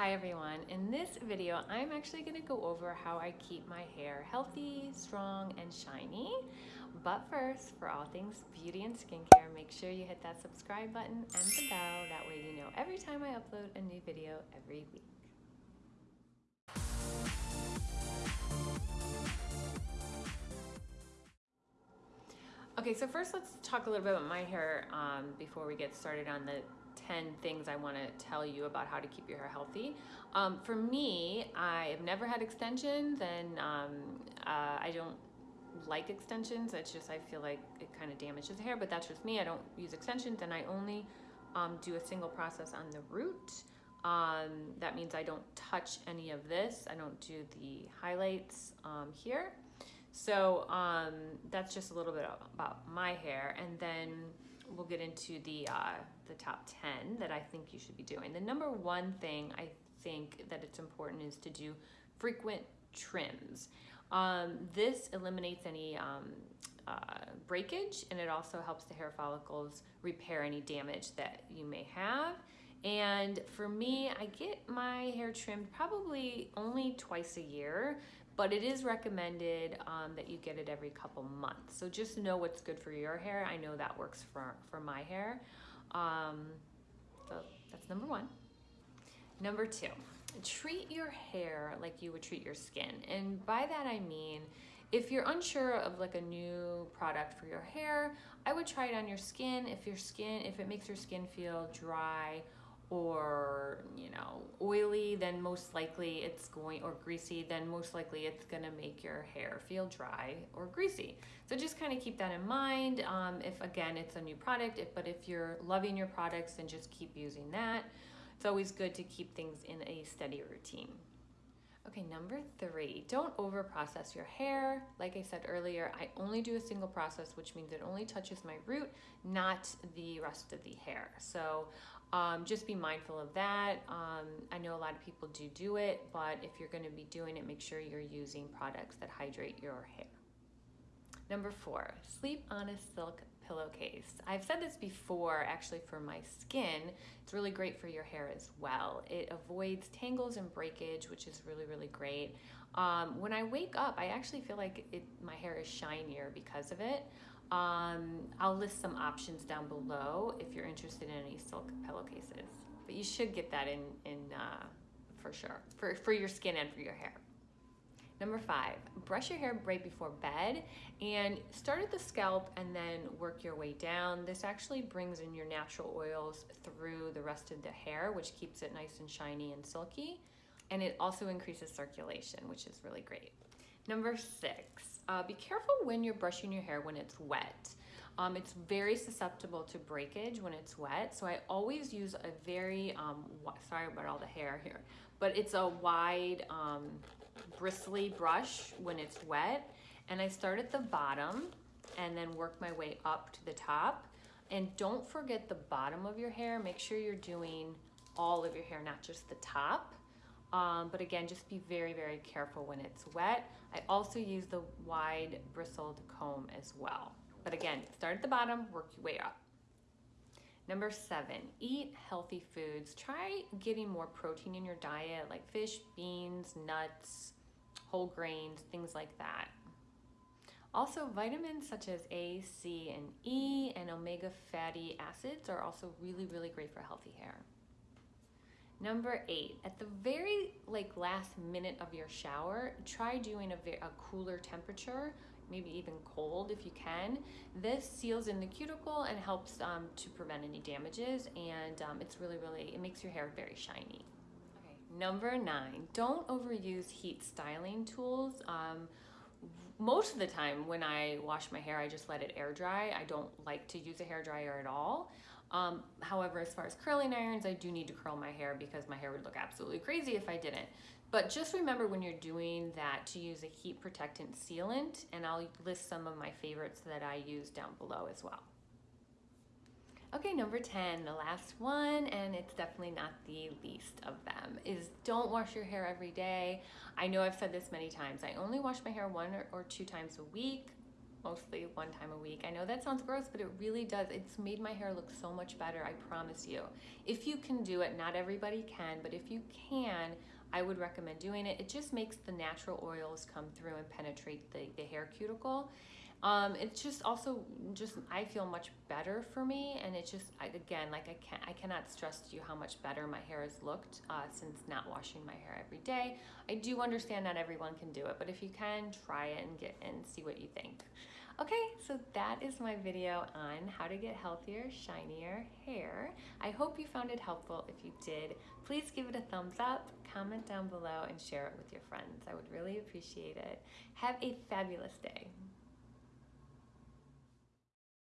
Hi everyone. In this video, I'm actually gonna go over how I keep my hair healthy, strong, and shiny. But first, for all things beauty and skincare, make sure you hit that subscribe button and the bell. That way you know every time I upload a new video every week. Okay, so first let's talk a little bit about my hair um, before we get started on the 10 things I want to tell you about how to keep your hair healthy. Um, for me, I have never had extensions and um, uh, I don't like extensions. It's just I feel like it kind of damages the hair, but that's just me. I don't use extensions and I only um, do a single process on the root. Um, that means I don't touch any of this. I don't do the highlights um, here. So um, that's just a little bit about my hair. And then we'll get into the, uh, the top 10 that I think you should be doing. The number one thing I think that it's important is to do frequent trims. Um, this eliminates any um, uh, breakage and it also helps the hair follicles repair any damage that you may have. And for me, I get my hair trimmed probably only twice a year, but it is recommended um, that you get it every couple months. So just know what's good for your hair. I know that works for, for my hair. Um, so that's number one. Number two, treat your hair like you would treat your skin. And by that I mean, if you're unsure of like a new product for your hair, I would try it on your skin. If your skin, if it makes your skin feel dry or you know oily then most likely it's going or greasy then most likely it's going to make your hair feel dry or greasy. So just kind of keep that in mind um, if again it's a new product if, but if you're loving your products then just keep using that. It's always good to keep things in a steady routine Okay, number three, don't over process your hair. Like I said earlier, I only do a single process, which means it only touches my root, not the rest of the hair. So um, just be mindful of that. Um, I know a lot of people do do it, but if you're going to be doing it, make sure you're using products that hydrate your hair. Number four, sleep on a silk pillowcase. I've said this before actually for my skin. It's really great for your hair as well. It avoids tangles and breakage, which is really, really great. Um, when I wake up, I actually feel like it, my hair is shinier because of it. Um, I'll list some options down below if you're interested in any silk pillowcases. But you should get that in, in uh, for sure, for, for your skin and for your hair. Number five, brush your hair right before bed and start at the scalp and then work your way down. This actually brings in your natural oils through the rest of the hair, which keeps it nice and shiny and silky. And it also increases circulation, which is really great. Number six, uh, be careful when you're brushing your hair when it's wet. Um, it's very susceptible to breakage when it's wet. So I always use a very, um, sorry about all the hair here, but it's a wide um, bristly brush when it's wet. And I start at the bottom and then work my way up to the top. And don't forget the bottom of your hair. Make sure you're doing all of your hair, not just the top. Um, but again, just be very, very careful when it's wet. I also use the wide bristled comb as well. But again, start at the bottom, work your way up. Number seven, eat healthy foods. Try getting more protein in your diet like fish, beans, nuts, whole grains, things like that. Also, vitamins such as A, C, and E and omega fatty acids are also really, really great for healthy hair. Number eight, at the very like last minute of your shower, try doing a, a cooler temperature, maybe even cold if you can. This seals in the cuticle and helps um, to prevent any damages and um, it's really, really, it makes your hair very shiny. Okay, number nine, don't overuse heat styling tools. Um, most of the time when I wash my hair, I just let it air dry. I don't like to use a hair dryer at all. Um, however, as far as curling irons, I do need to curl my hair because my hair would look absolutely crazy if I didn't. But just remember when you're doing that to use a heat protectant sealant, and I'll list some of my favorites that I use down below as well. Okay, number 10, the last one, and it's definitely not the least of them, is don't wash your hair every day. I know I've said this many times. I only wash my hair one or, two times a week mostly one time a week. I know that sounds gross, but it really does. It's made my hair look so much better, I promise you. If you can do it, not everybody can, but if you can, I would recommend doing it. It just makes the natural oils come through and penetrate the, the hair cuticle. Um, it's just also just I feel much better for me, and it's just I, again like I can't I cannot stress to you how much better my hair has looked uh, since not washing my hair every day. I do understand not everyone can do it, but if you can, try it and get and see what you think. Okay, so that is my video on how to get healthier, shinier hair. I hope you found it helpful. If you did, please give it a thumbs up, comment down below, and share it with your friends. I would really appreciate it. Have a fabulous day.